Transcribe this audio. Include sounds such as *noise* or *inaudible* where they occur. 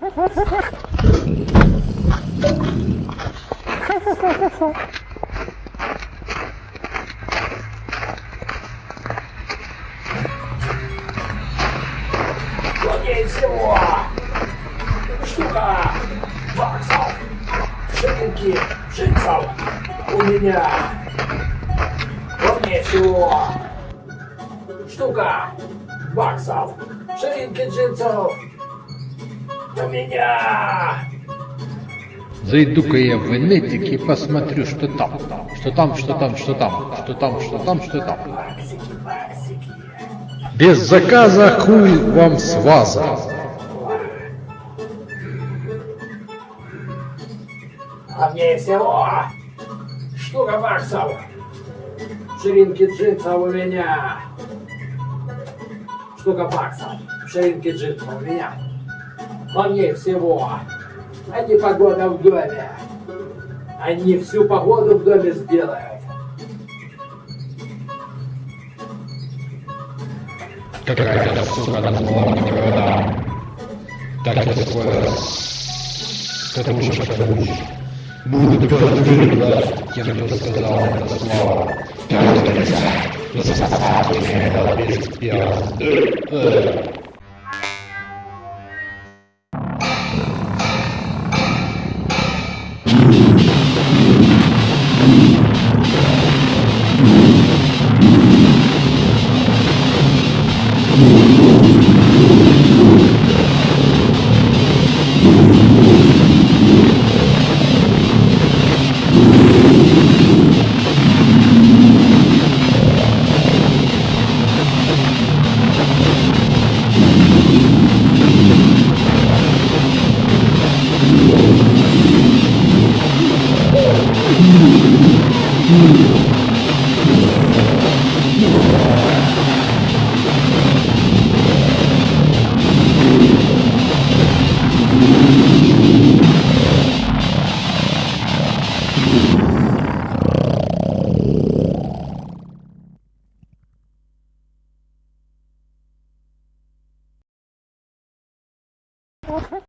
Плотнее всего! Штука! Баксов! Ширинки! Джинсов! У меня! Плотнее всего! Штука! Баксов! Ширинки У меня! Зайду-ка я в инетик и посмотрю, что там. Что там, что там, что там, что там, что там, что там. Без заказа хуй вам с ваза. Плотнее всего! Штука баксов! Ширинки джинсов у меня! Штука баксов! Ширинки джинсов у меня! Плотнее всего! А не погода в доме! Они всю погоду в доме сделают! Какая-то сука города. Так я скоро скажу, Буду подвигать, кем бы сказал это слово. Засосать это без you *laughs* Okay. *laughs* *laughs*